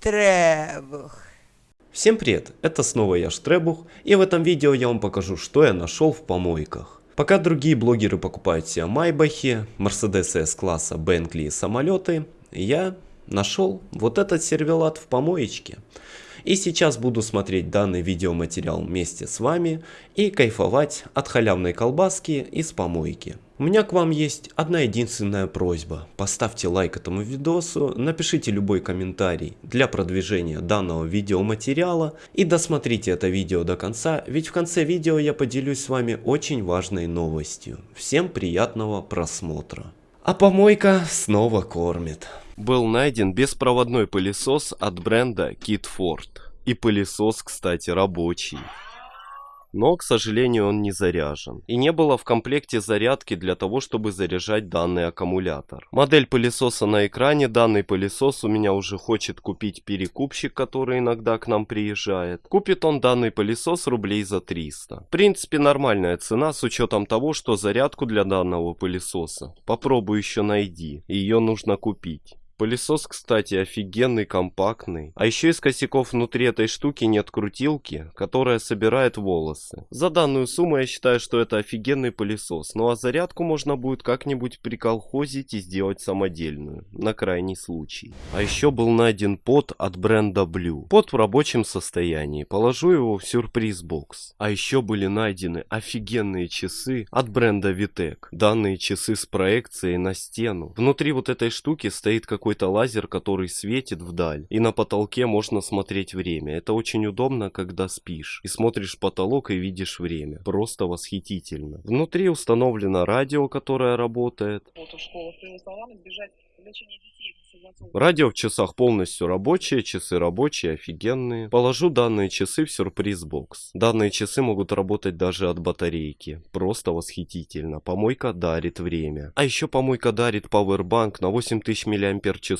Штребух. Всем привет, это снова я Штребух, и в этом видео я вам покажу, что я нашел в помойках. Пока другие блогеры покупают себе Майбахи, Мерседесы S-класса, Бенкли и самолеты, я нашел вот этот сервелат в помоечке. И сейчас буду смотреть данный видеоматериал вместе с вами и кайфовать от халявной колбаски из помойки. У меня к вам есть одна единственная просьба. Поставьте лайк этому видосу, напишите любой комментарий для продвижения данного видеоматериала и досмотрите это видео до конца, ведь в конце видео я поделюсь с вами очень важной новостью. Всем приятного просмотра. А помойка снова кормит был найден беспроводной пылесос от бренда Kitford. И пылесос, кстати, рабочий. Но, к сожалению, он не заряжен. И не было в комплекте зарядки для того, чтобы заряжать данный аккумулятор. Модель пылесоса на экране. Данный пылесос у меня уже хочет купить перекупщик, который иногда к нам приезжает. Купит он данный пылесос рублей за 300. В принципе, нормальная цена с учетом того, что зарядку для данного пылесоса. Попробуй еще найди. Ее нужно купить. Пылесос, кстати, офигенный, компактный. А еще из косяков внутри этой штуки нет крутилки, которая собирает волосы. За данную сумму я считаю, что это офигенный пылесос. Ну а зарядку можно будет как-нибудь приколхозить и сделать самодельную, на крайний случай. А еще был найден пот от бренда Blue. Пот в рабочем состоянии. Положу его в сюрприз-бокс. А еще были найдены офигенные часы от бренда Vitek. Данные часы с проекцией на стену. Внутри вот этой штуки стоит как какой-то лазер, который светит вдаль, и на потолке можно смотреть время. Это очень удобно, когда спишь, и смотришь потолок и видишь время. Просто восхитительно. Внутри установлено радио, которое работает. Вот у школы бежать лечение детей Радио в часах полностью рабочие, часы рабочие, офигенные. Положу данные часы в сюрприз-бокс. Данные часы могут работать даже от батарейки. Просто восхитительно. Помойка дарит время. А еще помойка дарит пауэрбанк на 8000 мАч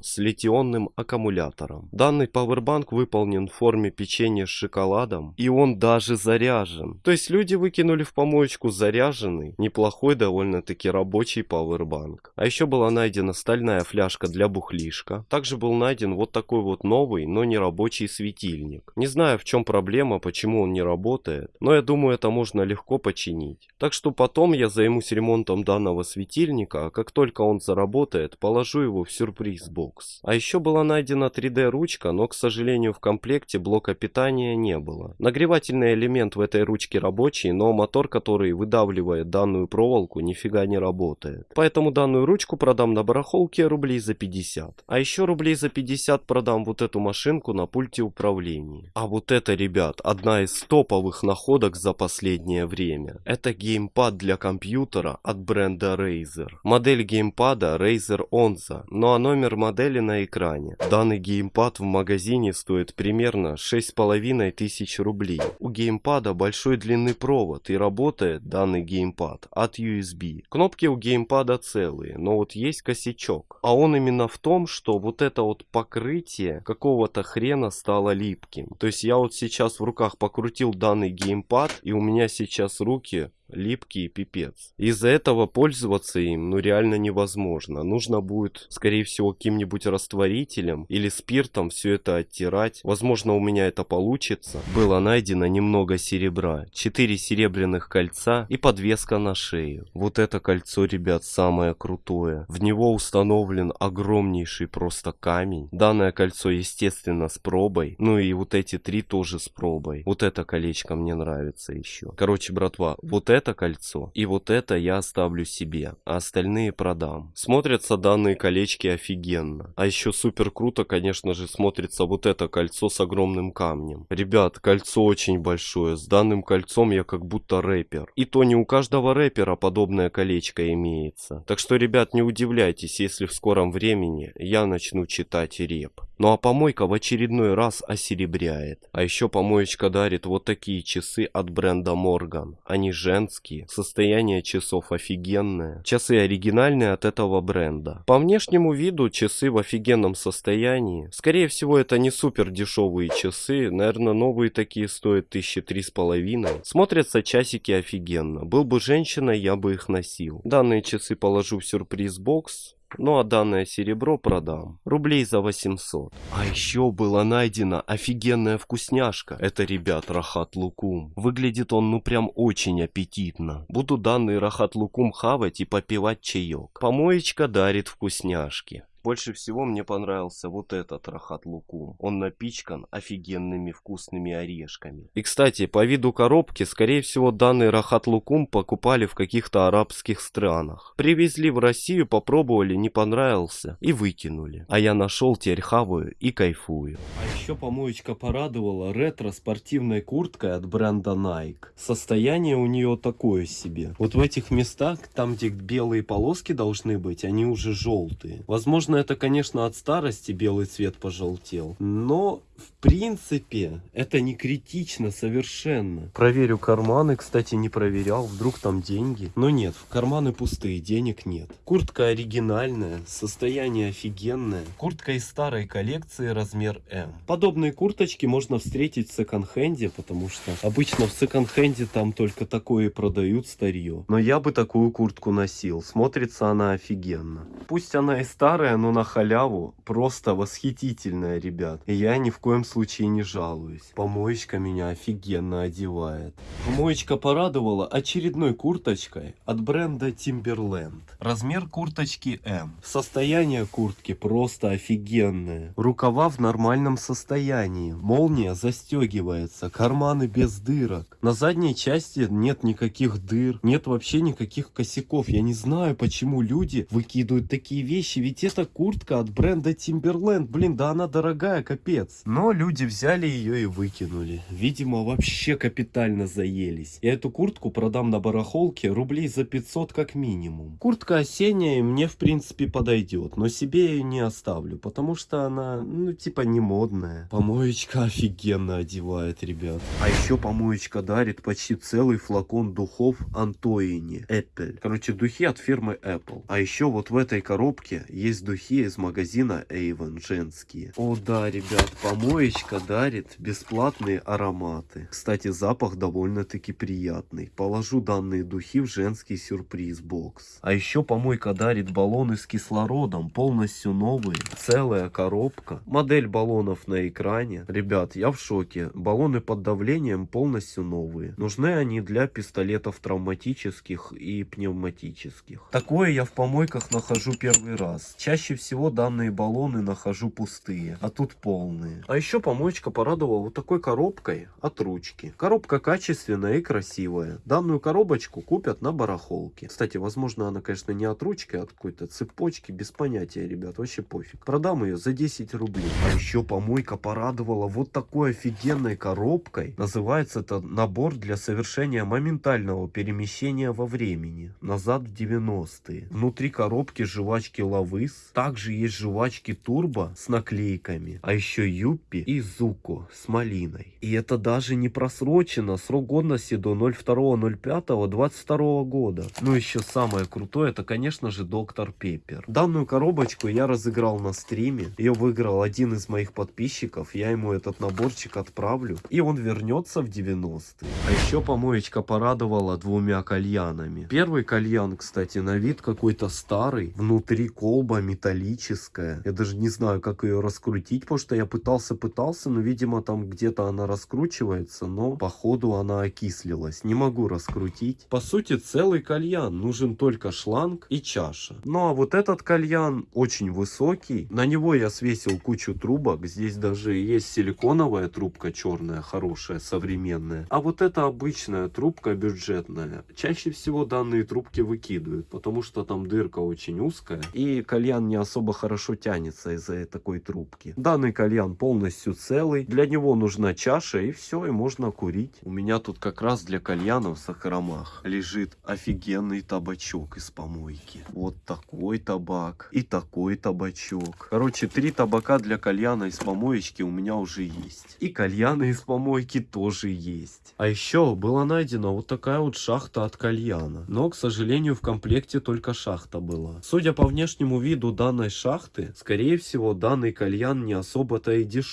с литионным аккумулятором. Данный пауэрбанк выполнен в форме печенья с шоколадом. И он даже заряжен. То есть люди выкинули в помоечку заряженный, неплохой довольно-таки рабочий пауэрбанк. А еще была найдена стальная фляжка для бухлишка. Также был найден вот такой вот новый, но не рабочий светильник. Не знаю в чем проблема, почему он не работает, но я думаю это можно легко починить. Так что потом я займусь ремонтом данного светильника, а как только он заработает, положу его в сюрприз-бокс. А еще была найдена 3D ручка, но к сожалению в комплекте блока питания не было. Нагревательный элемент в этой ручке рабочий, но мотор, который выдавливает данную проволоку, нифига не работает. Поэтому данную ручку продам на барахолке рублей за 50. 50. А еще рублей за 50 продам вот эту машинку на пульте управления. А вот это, ребят, одна из топовых находок за последнее время. Это геймпад для компьютера от бренда Razer. Модель геймпада Razer Onza, ну а номер модели на экране. Данный геймпад в магазине стоит примерно 6,5 тысяч рублей. У геймпада большой длинный провод и работает данный геймпад от USB. Кнопки у геймпада целые, но вот есть косячок. А он именно в том, что вот это вот покрытие какого-то хрена стало липким. То есть я вот сейчас в руках покрутил данный геймпад, и у меня сейчас руки липкий пипец. Из-за этого пользоваться им ну реально невозможно. Нужно будет, скорее всего, каким-нибудь растворителем или спиртом все это оттирать. Возможно, у меня это получится. Было найдено немного серебра, 4 серебряных кольца и подвеска на шею. Вот это кольцо, ребят, самое крутое. В него установлен огромнейший просто камень. Данное кольцо, естественно, с пробой. Ну и вот эти три тоже с пробой. Вот это колечко мне нравится еще. Короче, братва, вот это это кольцо и вот это я оставлю себе, а остальные продам. Смотрятся данные колечки офигенно. А еще супер круто, конечно же, смотрится вот это кольцо с огромным камнем. Ребят, кольцо очень большое. С данным кольцом я как будто рэпер. И то не у каждого рэпера подобное колечко имеется. Так что, ребят, не удивляйтесь, если в скором времени я начну читать реп. Ну а помойка в очередной раз осеребряет. А еще помоечка дарит вот такие часы от бренда Morgan. Они женские, состояние часов офигенное. Часы оригинальные от этого бренда. По внешнему виду часы в офигенном состоянии. Скорее всего это не супер дешевые часы, наверное новые такие стоят тысячи три с половиной. Смотрятся часики офигенно. Был бы женщиной, я бы их носил. Данные часы положу в сюрприз-бокс Ну а данное серебро продам. Рублей за 800. А еще была найдена офигенная вкусняшка. Это, ребят, рахат лукум. Выглядит он ну прям очень аппетитно. Буду данный рахат лукум хавать и попивать чаек. Помоечка дарит вкусняшки. Больше всего мне понравился вот этот рахат лукум. Он напичкан офигенными вкусными орешками. И кстати, по виду коробки, скорее всего данный рахат лукум покупали в каких-то арабских странах. Привезли в Россию, попробовали, не понравился и выкинули. А я нашел теперь хаваю и кайфую. А еще помоечка порадовала ретро-спортивной курткой от бренда Nike. Состояние у нее такое себе. Вот в этих местах, там где белые полоски должны быть, они уже желтые. Возможно это, конечно, от старости белый цвет пожелтел, но в принципе, это не критично совершенно. Проверю карманы, кстати, не проверял, вдруг там деньги. Но нет, в карманы пустые, денег нет. Куртка оригинальная, состояние офигенное. Куртка из старой коллекции, размер М. Подобные курточки можно встретить в секонд-хенде, потому что обычно в секонд-хенде там только такое и продают старье. Но я бы такую куртку носил, смотрится она офигенно. Пусть она и старая, но на халяву просто восхитительная, ребят. И я ни в коем случае не жалуюсь. Помоечка меня офигенно одевает. Помоечка порадовала очередной курточкой от бренда Timberland. Размер курточки М. Состояние куртки просто офигенное. Рукава в нормальном состоянии. Молния застегивается. Карманы без дырок. На задней части нет никаких дыр. Нет вообще никаких косяков. Я не знаю, почему люди выкидывают такие вещи. Ведь это куртка от бренда Timberland. Блин, да она дорогая, капец. Люди взяли ее и выкинули. Видимо, вообще капитально заелись. Я эту куртку продам на барахолке рублей за 500 как минимум. Куртка осенняя мне в принципе подойдет, но себе ее не оставлю, потому что она, ну, типа не модная. Помоечка офигенно одевает, ребят. А еще помоечка дарит почти целый флакон духов Антоини Apple. Короче, духи от фирмы Apple. А еще вот в этой коробке есть духи из магазина Avon женские. О да, ребят, помоечка Помоечка дарит бесплатные ароматы. Кстати, запах довольно-таки приятный. Положу данные духи в женский сюрприз-бокс. А еще помойка дарит баллоны с кислородом, полностью новые. Целая коробка. Модель баллонов на экране. Ребят, я в шоке. Баллоны под давлением полностью новые. Нужны они для пистолетов травматических и пневматических. Такое я в помойках нахожу первый раз. Чаще всего данные баллоны нахожу пустые, а тут полные. А еще помоечка порадовала вот такой коробкой от ручки. Коробка качественная и красивая. Данную коробочку купят на барахолке. Кстати, возможно, она, конечно, не от ручки, а от какой-то цепочки. Без понятия, ребят, вообще пофиг. Продам ее за 10 рублей. А еще помойка порадовала вот такой офигенной коробкой. Называется это набор для совершения моментального перемещения во времени. Назад в 90-е. Внутри коробки жвачки Лавыс. Также есть жвачки Турбо с наклейками. А еще Юпи Юппи и Зуко с малиной. И это даже не просрочено, срок годности до 02.05.22 года. Ну еще самое крутое, это конечно же Доктор Пеппер. Данную коробочку я разыграл на стриме, ее выиграл один из моих подписчиков, я ему этот наборчик отправлю, и он вернется в 90-е. А еще помоечка порадовала двумя кальянами. Первый кальян, кстати, на вид какой-то старый, внутри колба металлическая. Я даже не знаю, как ее раскрутить, потому что я пытался пытался, пытался, но, видимо, там где-то она раскручивается, но, походу, она окислилась. Не могу раскрутить. По сути, целый кальян. Нужен только шланг и чаша. Ну, а вот этот кальян очень высокий. На него я свесил кучу трубок. Здесь даже есть силиконовая трубка черная, хорошая, современная. А вот это обычная трубка бюджетная. Чаще всего данные трубки выкидывают, потому что там дырка очень узкая. И кальян не особо хорошо тянется из-за такой трубки. Данный кальян полностью полностью целый. Для него нужна чаша и все, и можно курить. У меня тут как раз для кальянов в Сахарамах лежит офигенный табачок из помойки. Вот такой табак и такой табачок. Короче, три табака для кальяна из помоечки у меня уже есть. И кальяны из помойки тоже есть. А еще была найдена вот такая вот шахта от кальяна. Но, к сожалению, в комплекте только шахта была. Судя по внешнему виду, данной шахты, скорее всего, данный кальян не особо-то и дешевый.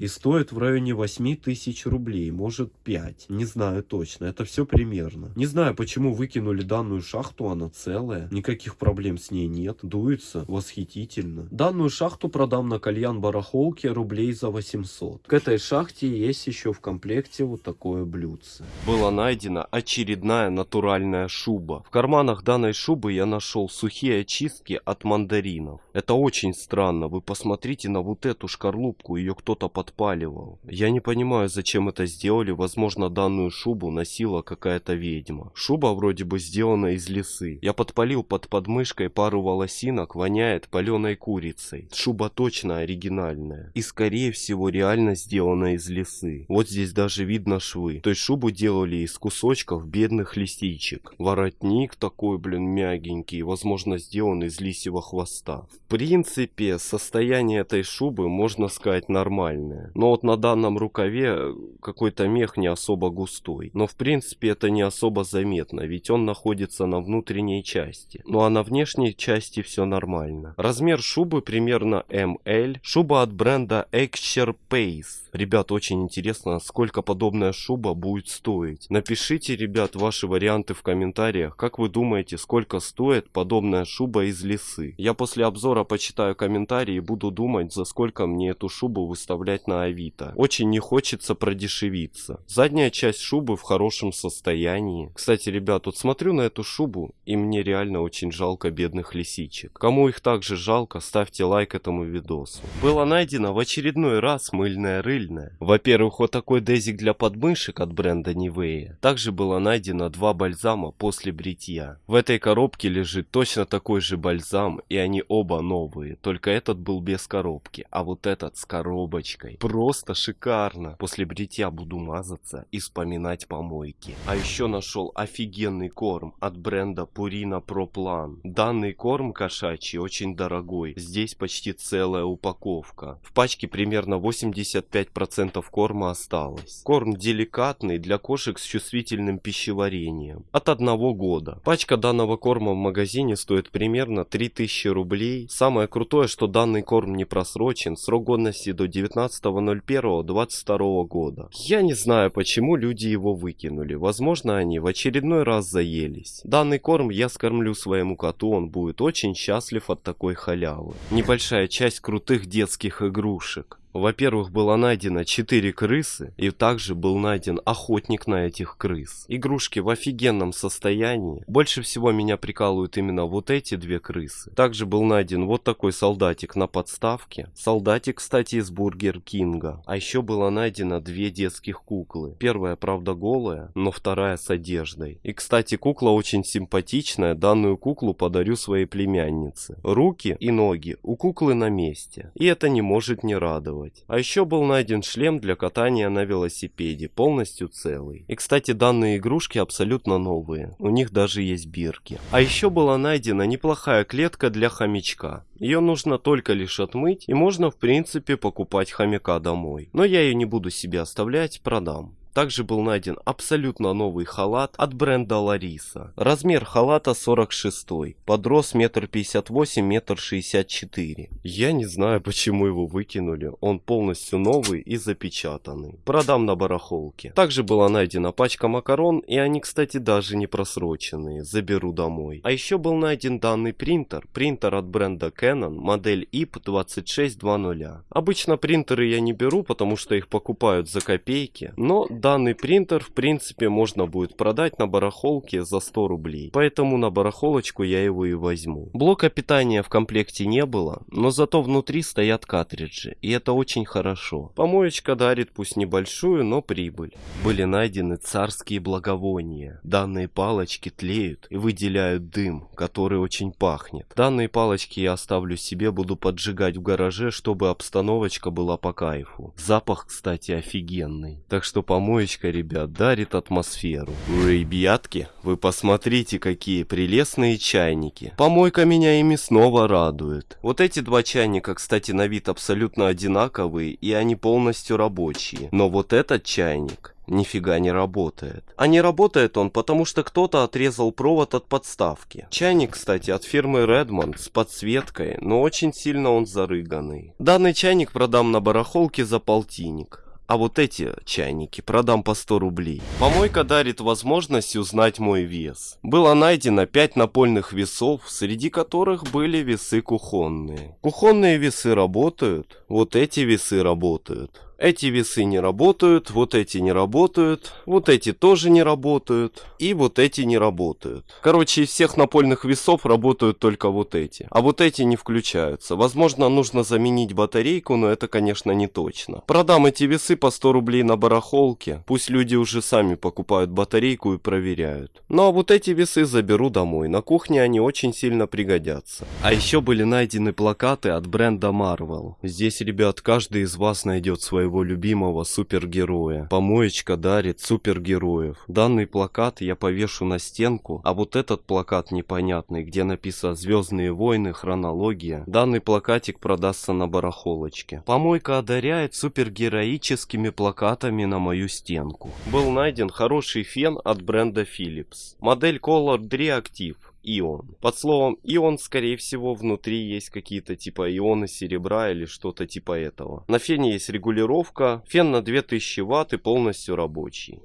И стоит в районе 8 тысяч рублей, может 5. Не знаю точно, это все примерно. Не знаю, почему выкинули данную шахту, она целая. Никаких проблем с ней нет. Дуется восхитительно. Данную шахту продам на кальян барахолке рублей за 800. К этой шахте есть еще в комплекте вот такое блюдце. Была найдена очередная натуральная шуба. В карманах данной шубы я нашел сухие очистки от мандаринов. Это очень странно. Вы посмотрите на вот эту шкарлупку. Ее кто-то подпаливал. Я не понимаю, зачем это сделали. Возможно, данную шубу носила какая-то ведьма. Шуба вроде бы сделана из лисы. Я подпалил под подмышкой пару волосинок. Воняет паленой курицей. Шуба точно оригинальная. И скорее всего реально сделана из лисы. Вот здесь даже видно швы. То есть шубу делали из кусочков бедных лисичек. Воротник такой, блин, мягенький. Возможно, сделан из лисьего хвоста. В принципе, состояние этой шубы, можно сказать, нормальное. Но вот на данном рукаве какой-то мех не особо густой. Но в принципе это не особо заметно, ведь он находится на внутренней части. Ну а на внешней части все нормально. Размер шубы примерно ML. Шуба от бренда Excher Pace. Ребят, очень интересно, сколько подобная шуба будет стоить. Напишите, ребят, ваши варианты в комментариях. Как вы думаете, сколько стоит подобная шуба из лисы? Я после обзора почитаю комментарии и буду думать, за сколько мне эту шубу выставлять на Авито. Очень не хочется продешевиться. Задняя часть шубы в хорошем состоянии. Кстати, ребят, вот смотрю на эту шубу, и мне реально очень жалко бедных лисичек. Кому их также жалко, ставьте лайк этому видосу. Было найдено в очередной раз мыльная рыба пыльная. Во-первых, вот такой дезик для подмышек от бренда Nivea. Также было найдено два бальзама после бритья. В этой коробке лежит точно такой же бальзам, и они оба новые. Только этот был без коробки, а вот этот с коробочкой. Просто шикарно. После бритья буду мазаться и вспоминать помойки. А еще нашел офигенный корм от бренда Purina Pro Plan. Данный корм кошачий очень дорогой. Здесь почти целая упаковка. В пачке примерно 85 5% корма осталось. Корм деликатный для кошек с чувствительным пищеварением. От одного года. Пачка данного корма в магазине стоит примерно 3000 рублей. Самое крутое, что данный корм не просрочен. Срок годности до 19.01.22 года. Я не знаю, почему люди его выкинули. Возможно, они в очередной раз заелись. Данный корм я скормлю своему коту, он будет очень счастлив от такой халявы. Небольшая часть крутых детских игрушек. Во-первых, было найдено 4 крысы, и также был найден охотник на этих крыс. Игрушки в офигенном состоянии. Больше всего меня прикалывают именно вот эти две крысы. Также был найден вот такой солдатик на подставке. Солдатик, кстати, из Бургер Кинга. А еще было найдено две детских куклы. Первая, правда, голая, но вторая с одеждой. И, кстати, кукла очень симпатичная. Данную куклу подарю своей племяннице. Руки и ноги у куклы на месте. И это не может не радовать делать. А еще был найден шлем для катания на велосипеде, полностью целый. И кстати, данные игрушки абсолютно новые, у них даже есть бирки. А еще была найдена неплохая клетка для хомячка. Ее нужно только лишь отмыть, и можно в принципе покупать хомяка домой. Но я ее не буду себе оставлять, продам. Также был найден абсолютно новый халат от бренда Лариса. Размер халата 46, подрос метр пятьдесят восемь, метр шестьдесят четыре. Я не знаю, почему его выкинули, он полностью новый и запечатанный. Продам на барахолке. Также была найдена пачка макарон, и они, кстати, даже не просроченные, заберу домой. А еще был найден данный принтер, принтер от бренда Canon, модель IP2620. Обычно принтеры я не беру, потому что их покупают за копейки, но данный принтер в принципе можно будет продать на барахолке за 100 рублей. Поэтому на барахолочку я его и возьму. Блока питания в комплекте не было, но зато внутри стоят картриджи. И это очень хорошо. Помоечка дарит пусть небольшую, но прибыль. Были найдены царские благовония. Данные палочки тлеют и выделяют дым, который очень пахнет. Данные палочки я оставлю себе, буду поджигать в гараже, чтобы обстановочка была по кайфу. Запах, кстати, офигенный. Так что помой помоечка, ребят, дарит атмосферу. Ребятки, вы посмотрите, какие прелестные чайники. Помойка меня ими снова радует. Вот эти два чайника, кстати, на вид абсолютно одинаковые, и они полностью рабочие. Но вот этот чайник нифига не работает. А не работает он, потому что кто-то отрезал провод от подставки. Чайник, кстати, от фирмы Redmond с подсветкой, но очень сильно он зарыганный. Данный чайник продам на барахолке за полтинник. А вот эти чайники продам по 100 рублей. Помойка дарит возможность узнать мой вес. Было найдено 5 напольных весов, среди которых были весы кухонные. Кухонные весы работают, вот эти весы работают. Эти весы не работают, вот эти не работают, вот эти тоже не работают, и вот эти не работают. Короче, из всех напольных весов работают только вот эти, а вот эти не включаются. Возможно, нужно заменить батарейку, но это, конечно, не точно. Продам эти весы по 100 рублей на барахолке, пусть люди уже сами покупают батарейку и проверяют. Ну а вот эти весы заберу домой, на кухне они очень сильно пригодятся. А еще были найдены плакаты от бренда Marvel. Здесь, ребят, каждый из вас найдет свой своего любимого супергероя. Помоечка дарит супергероев. Данный плакат я повешу на стенку, а вот этот плакат непонятный, где написано «Звездные войны. Хронология». Данный плакатик продастся на барахолочке. Помойка одаряет супергероическими плакатами на мою стенку. Был найден хороший фен от бренда Philips. Модель Color Reactive ион. Под словом ион, скорее всего, внутри есть какие-то типа ионы серебра или что-то типа этого. На фене есть регулировка. Фен на 2000 ватт и полностью рабочий.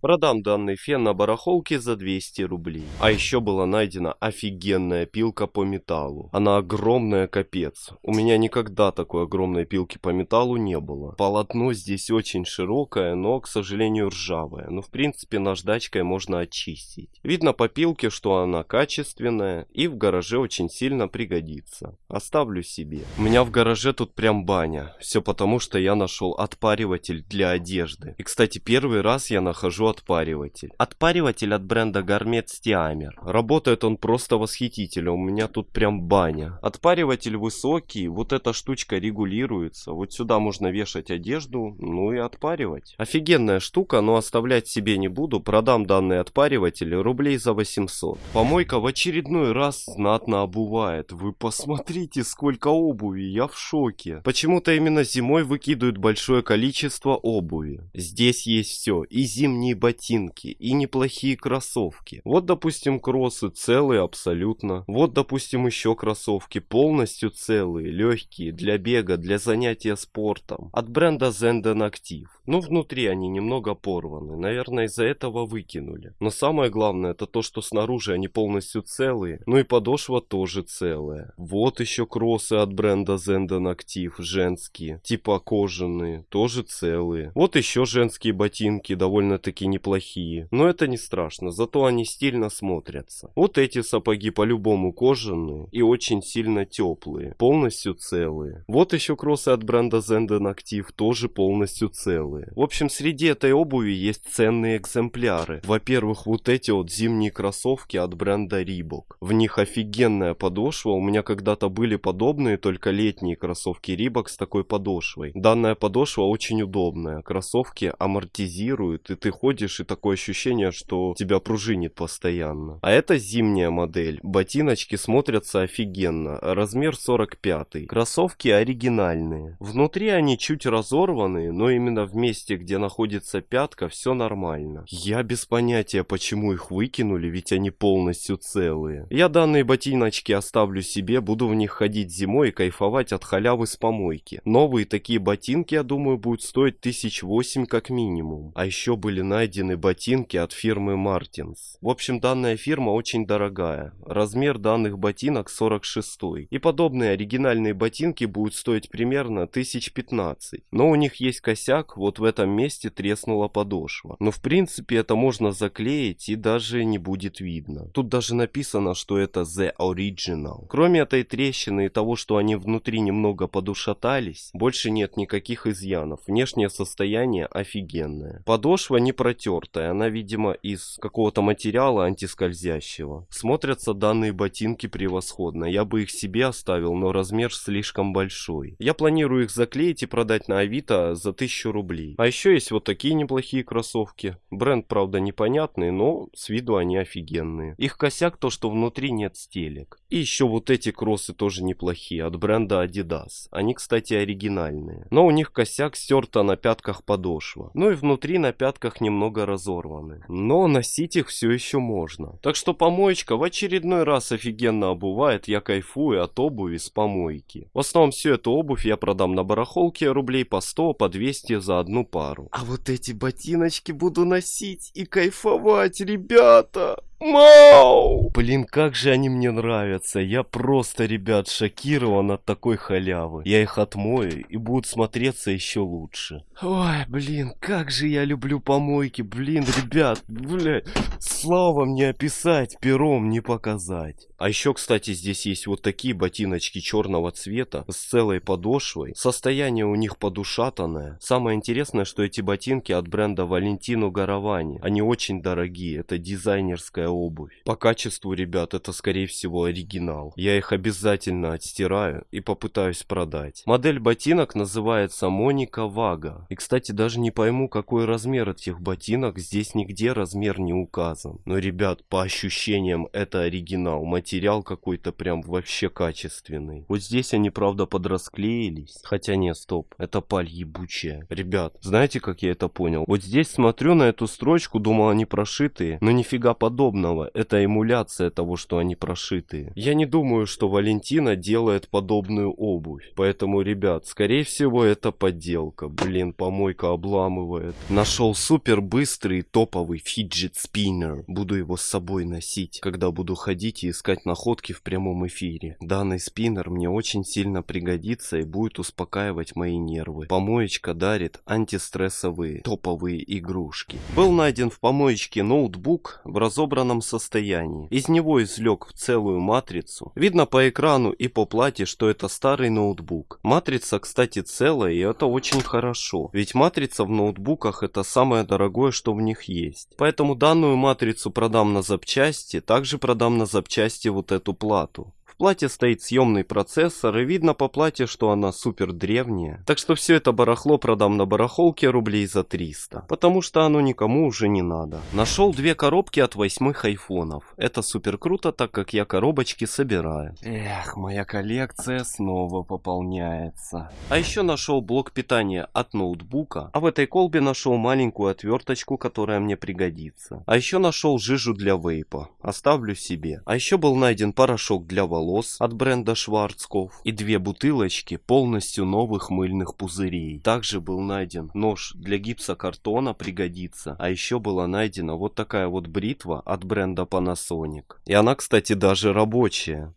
Продам данный фен на барахолке за 200 рублей. А еще была найдена офигенная пилка по металлу. Она огромная капец. У меня никогда такой огромной пилки по металлу не было. Полотно здесь очень широкое, но, к сожалению, ржавое. Но, в принципе, наждачкой можно очистить. Видно по пилке, что она качественная и в гараже очень сильно пригодится. Оставлю себе. У меня в гараже тут прям баня. Все потому, что я нашел отпариватель для одежды. И, кстати, первый раз я нахожу отпариватель. Отпариватель от бренда Gourmet Stiamer. Работает он просто восхитительно, у меня тут прям баня. Отпариватель высокий, вот эта штучка регулируется. Вот сюда можно вешать одежду, ну и отпаривать. Офигенная штука, но оставлять себе не буду. Продам данный отпариватель рублей за 800. Помойка в очередной раз знатно обувает. Вы посмотрите, сколько обуви, я в шоке. Почему-то именно зимой выкидывают большое количество обуви. Здесь есть все, и зимние ботинки и неплохие кроссовки. Вот, допустим, кроссы целые абсолютно. Вот, допустим, еще кроссовки полностью целые, легкие, для бега, для занятия спортом. От бренда Zenden Active. Ну, внутри они немного порваны. Наверное, из-за этого выкинули. Но самое главное, это то, что снаружи они полностью целые. Ну и подошва тоже целая. Вот еще кроссы от бренда Zenden Active, женские. Типа кожаные, тоже целые. Вот еще женские ботинки, довольно-таки неплохие. Но это не страшно, зато они стильно смотрятся. Вот эти сапоги по-любому кожаные и очень сильно теплые. Полностью целые. Вот еще кроссы от бренда Zenden Active тоже полностью целые. В общем, среди этой обуви есть ценные экземпляры. Во-первых, вот эти вот зимние кроссовки от бренда Reebok. В них офигенная подошва. У меня когда-то были подобные, только летние кроссовки Reebok с такой подошвой. Данная подошва очень удобная. Кроссовки амортизируют, и ты ходишь ходишь и такое ощущение, что тебя пружинит постоянно. А это зимняя модель. Ботиночки смотрятся офигенно. Размер 45. Кроссовки оригинальные. Внутри они чуть разорваны, но именно в месте, где находится пятка, все нормально. Я без понятия, почему их выкинули, ведь они полностью целые. Я данные ботиночки оставлю себе, буду в них ходить зимой и кайфовать от халявы с помойки. Новые такие ботинки, я думаю, будут стоить тысяч восемь как минимум. А еще были найдены найдены ботинки от фирмы Мартинс. В общем, данная фирма очень дорогая. Размер данных ботинок 46. И подобные оригинальные ботинки будут стоить примерно 1015. Но у них есть косяк, вот в этом месте треснула подошва. Но в принципе это можно заклеить и даже не будет видно. Тут даже написано, что это The Original. Кроме этой трещины и того, что они внутри немного подушатались, больше нет никаких изъянов. Внешнее состояние офигенное. Подошва не противная потертая. Она, видимо, из какого-то материала антискользящего. Смотрятся данные ботинки превосходно. Я бы их себе оставил, но размер слишком большой. Я планирую их заклеить и продать на Авито за 1000 рублей. А еще есть вот такие неплохие кроссовки. Бренд, правда, непонятный, но с виду они офигенные. Их косяк то, что внутри нет стелек. И еще вот эти кроссы тоже неплохие, от бренда Adidas. Они, кстати, оригинальные. Но у них косяк стерта на пятках подошва. Ну и внутри на пятках немного разорваны. Но носить их все еще можно. Так что помоечка в очередной раз офигенно обувает. Я кайфую от обуви с помойки. В основном всю эту обувь я продам на барахолке рублей по 100, по 200 за одну пару. А вот эти ботиночки буду носить и кайфовать, ребята! Мау! Блин, как же они мне нравятся. Я просто, ребят, шокирован от такой халявы. Я их отмою и будут смотреться еще лучше. Ой, блин, как же я люблю помойки. Блин, ребят, блядь, слава мне описать, пером не показать. А еще, кстати, здесь есть вот такие ботиночки черного цвета с целой подошвой. Состояние у них подушатанное. Самое интересное, что эти ботинки от бренда Валентино Гаравани. Они очень дорогие, это дизайнерская обувь. По качеству, ребят, это скорее всего оригинал. Я их обязательно отстираю и попытаюсь продать. Модель ботинок называется Моника Вага. И, кстати, даже не пойму, какой размер этих ботинок. Здесь нигде размер не указан. Но, ребят, по ощущениям, это оригинал. Материал какой-то прям вообще качественный. Вот здесь они, правда, подрасклеились. Хотя нет, стоп. Это паль ебучая. Ребят, знаете, как я это понял? Вот здесь смотрю на эту строчку, думал, они прошитые. Но нифига подобного. Это эмуляция того, что они прошитые. Я не думаю, что Валентина делает подобную обувь. Поэтому, ребят, скорее всего это подделка. Блин, помойка обламывает. Нашел супер быстрый топовый фиджет спиннер. Буду его с собой носить, когда буду ходить и искать находки в прямом эфире. Данный спиннер мне очень сильно пригодится и будет успокаивать мои нервы. Помоечка дарит антистрессовые топовые игрушки. Был найден в помоечке ноутбук в разобранном состоянии. Из него извлек в целую матрицу. Видно по экрану и по плате, что это старый ноутбук. Матрица, кстати, целая, и это очень хорошо. Ведь матрица в ноутбуках это самое дорогое, что в них есть. Поэтому данную матрицу продам на запчасти, также продам на запчасти вот эту плату плате стоит съемный процессор и видно по плате, что она супер древняя. Так что все это барахло продам на барахолке рублей за 300. Потому что оно никому уже не надо. Нашел две коробки от восьмых айфонов. Это супер круто, так как я коробочки собираю. Эх, моя коллекция снова пополняется. А еще нашел блок питания от ноутбука. А в этой колбе нашел маленькую отверточку, которая мне пригодится. А еще нашел жижу для вейпа. Оставлю себе. А еще был найден порошок для волос волос от бренда Шварцков и две бутылочки полностью новых мыльных пузырей. Также был найден нож для гипсокартона пригодится, а еще была найдена вот такая вот бритва от бренда Panasonic. И она, кстати, даже рабочая.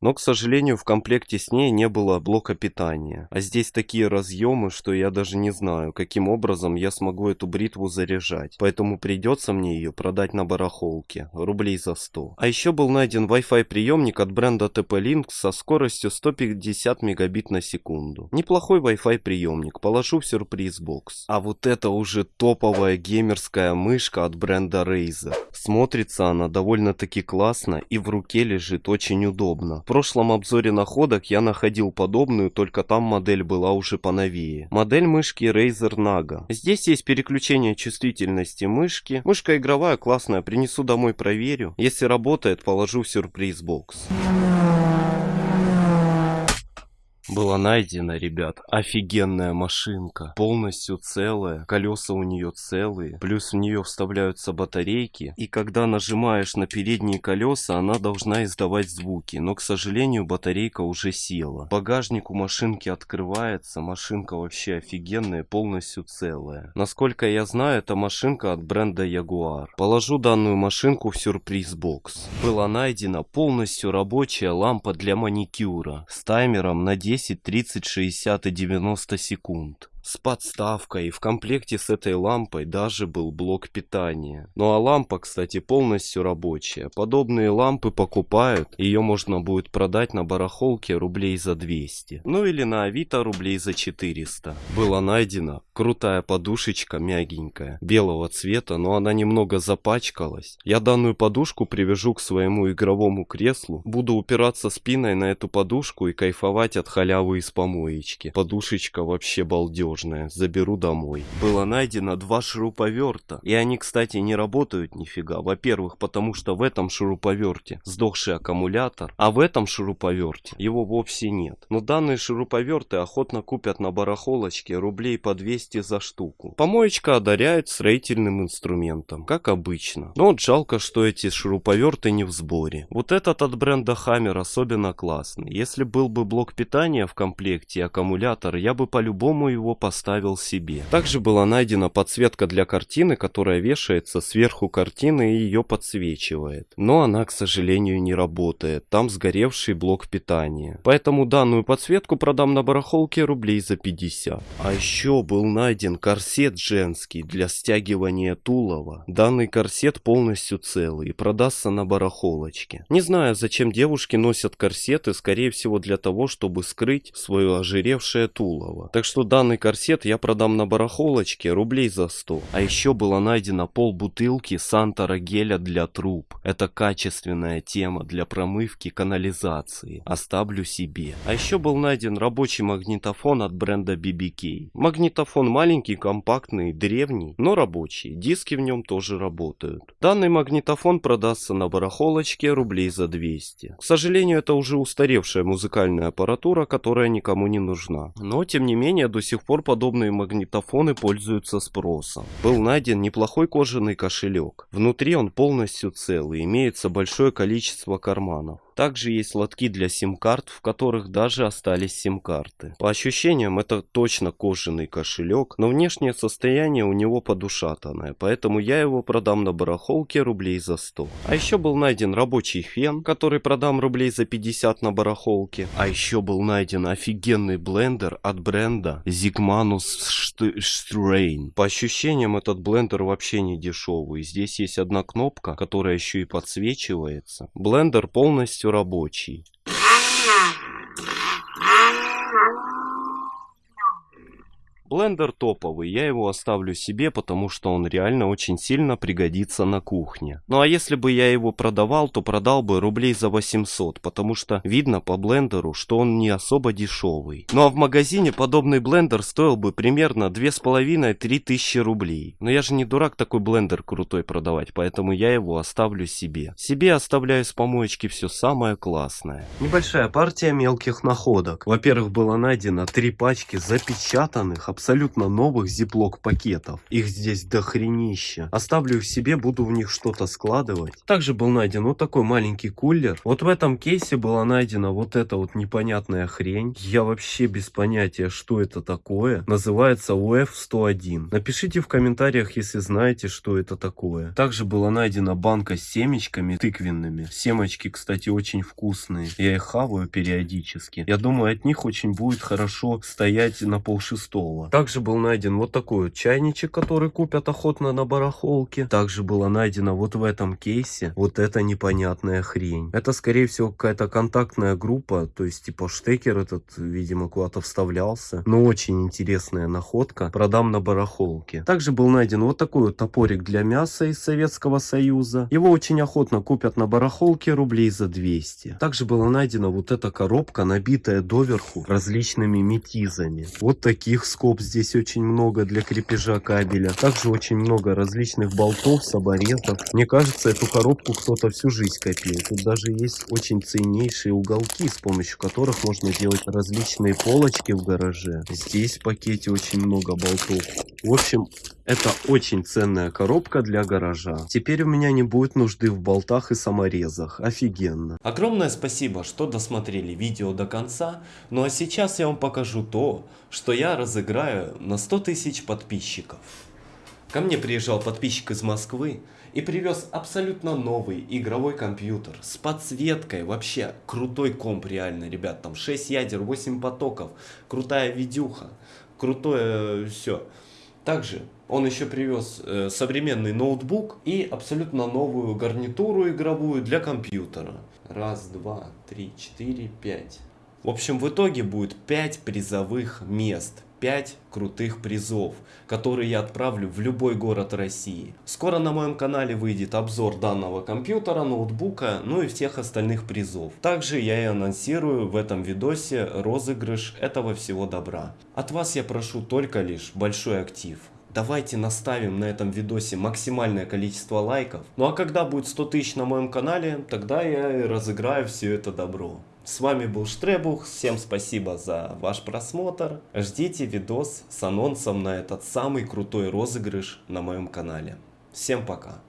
Но, к сожалению, в комплекте с ней не было блока питания. А здесь такие разъемы, что я даже не знаю, каким образом я смогу эту бритву заряжать. Поэтому придется мне ее продать на барахолке, рублей за 100. А еще был найден Wi-Fi приемник от бренда TP-Link со скоростью 150 мегабит на секунду. Неплохой Wi-Fi приемник, положу в сюрприз-бокс. А вот это уже топовая геймерская мышка от бренда Razer. Смотрится она довольно-таки классно и в руке лежит очень удобно прошлом обзоре находок я находил подобную, только там модель была уже поновее. Модель мышки Razer Naga. Здесь есть переключение чувствительности мышки. Мышка игровая, классная, принесу домой проверю. Если работает, положу в сюрприз-бокс была найдена, ребят, офигенная машинка. Полностью целая, колеса у нее целые, плюс в нее вставляются батарейки. И когда нажимаешь на передние колеса, она должна издавать звуки. Но, к сожалению, батарейка уже села. Багажник у машинки открывается, машинка вообще офигенная, полностью целая. Насколько я знаю, это машинка от бренда Jaguar. Положу данную машинку в сюрприз-бокс. Была найдена полностью рабочая лампа для маникюра с таймером на 10 10, 30, 60 и 90 секунд. С подставкой, и в комплекте с этой лампой даже был блок питания. Ну а лампа, кстати, полностью рабочая. Подобные лампы покупают, ее можно будет продать на барахолке рублей за 200. Ну или на авито рублей за 400. Было найдено крутая подушечка мягенькая, белого цвета, но она немного запачкалась. Я данную подушку привяжу к своему игровому креслу, буду упираться спиной на эту подушку и кайфовать от халявы из помоечки. Подушечка вообще балдежная, заберу домой. Было найдено два шуруповерта, и они, кстати, не работают нифига. Во-первых, потому что в этом шуруповерте сдохший аккумулятор, а в этом шуруповерте его вовсе нет. Но данные шуруповерты охотно купят на барахолочке рублей по 200 за штуку. Помоечка одаряет строительным инструментом, как обычно. Но вот жалко, что эти шуруповерты не в сборе. Вот этот от бренда Hammer особенно классный. Если был бы блок питания в комплекте и аккумулятор, я бы по-любому его поставил себе. Также была найдена подсветка для картины, которая вешается сверху картины и ее подсвечивает. Но она, к сожалению, не работает. Там сгоревший блок питания. Поэтому данную подсветку продам на барахолке рублей за 50. А еще был найден корсет женский для стягивания тулова. Данный корсет полностью целый и продастся на барахолочке. Не знаю, зачем девушки носят корсеты, скорее всего для того, чтобы скрыть свое ожиревшее тулово. Так что данный корсет я продам на барахолочке рублей за 100. А еще было найдено пол бутылки Сантора геля для труб. Это качественная тема для промывки канализации. Оставлю себе. А еще был найден рабочий магнитофон от бренда BBK. Магнитофон маленький, компактный, древний, но рабочий. Диски в нем тоже работают. Данный магнитофон продастся на барахолочке рублей за 200. К сожалению, это уже устаревшая музыкальная аппаратура, которая никому не нужна. Но, тем не менее, до сих пор подобные магнитофоны пользуются спросом. Был найден неплохой кожаный кошелек. Внутри он полностью целый, имеется большое количество карманов. Также есть лотки для сим-карт, в которых даже остались сим-карты. По ощущениям это точно кожаный кошелек, но внешнее состояние у него подушатанное, поэтому я его продам на барахолке рублей за 100. А еще был найден рабочий фен, который продам рублей за 50 на барахолке. А еще был найден офигенный блендер от бренда Zigmanus Strain. По ощущениям этот блендер вообще не дешевый. Здесь есть одна кнопка, которая еще и подсвечивается. Блендер полностью рабочий. Блендер топовый, я его оставлю себе, потому что он реально очень сильно пригодится на кухне. Ну а если бы я его продавал, то продал бы рублей за 800, потому что видно по блендеру, что он не особо дешевый. Ну а в магазине подобный блендер стоил бы примерно 2,5-3 тысячи рублей. Но я же не дурак такой блендер крутой продавать, поэтому я его оставлю себе. Себе оставляю с помоечки все самое классное. Небольшая партия мелких находок. Во-первых, было найдено три пачки запечатанных, абсолютно новых зиплок пакетов. Их здесь дохренища. Оставлю их себе, буду в них что-то складывать. Также был найден вот такой маленький кулер. Вот в этом кейсе была найдена вот эта вот непонятная хрень. Я вообще без понятия, что это такое. Называется UF-101. Напишите в комментариях, если знаете, что это такое. Также была найдена банка с семечками тыквенными. Семечки, кстати, очень вкусные. Я их хаваю периодически. Я думаю, от них очень будет хорошо стоять на полшестого. Также был найден вот такой вот чайничек, который купят охотно на барахолке. Также было найдено вот в этом кейсе вот эта непонятная хрень. Это скорее всего какая-то контактная группа, то есть типа штекер этот, видимо, куда-то вставлялся. Но очень интересная находка. Продам на барахолке. Также был найден вот такой вот топорик для мяса из Советского Союза. Его очень охотно купят на барахолке рублей за 200. Также была найдена вот эта коробка, набитая доверху различными метизами. Вот таких скоб скоб здесь очень много для крепежа кабеля. Также очень много различных болтов, соборезов. Мне кажется, эту коробку кто-то всю жизнь копил. Тут даже есть очень ценнейшие уголки, с помощью которых можно делать различные полочки в гараже. Здесь в пакете очень много болтов. В общем, это очень ценная коробка для гаража. Теперь у меня не будет нужды в болтах и саморезах. Офигенно. Огромное спасибо, что досмотрели видео до конца. Ну а сейчас я вам покажу то, что я разыграю на 100 тысяч подписчиков. Ко мне приезжал подписчик из Москвы и привез абсолютно новый игровой компьютер с подсветкой. Вообще крутой комп реально, ребят. Там 6 ядер, 8 потоков, крутая видюха, крутое все. Также он еще привез э, современный ноутбук и абсолютно новую гарнитуру игровую для компьютера. Раз, два, три, четыре, пять. В общем, в итоге будет 5 призовых мест. 5 крутых призов, которые я отправлю в любой город России. Скоро на моем канале выйдет обзор данного компьютера, ноутбука, ну и всех остальных призов. Также я и анонсирую в этом видосе розыгрыш этого всего добра. От вас я прошу только лишь большой актив. Давайте наставим на этом видосе максимальное количество лайков. Ну а когда будет 100 тысяч на моем канале, тогда я и разыграю все это добро. С вами был Штребух, всем спасибо за ваш просмотр. Ждите видос с анонсом на этот самый крутой розыгрыш на моем канале. Всем пока.